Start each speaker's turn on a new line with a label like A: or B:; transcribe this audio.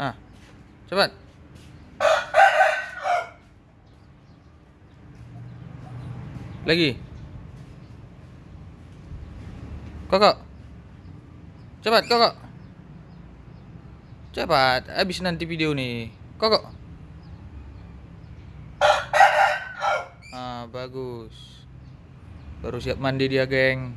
A: Ah. Cepat. Lagi. kok Cepat, kok Cepat, habis nanti video nih. kok Ah, bagus. Baru siap mandi dia, geng.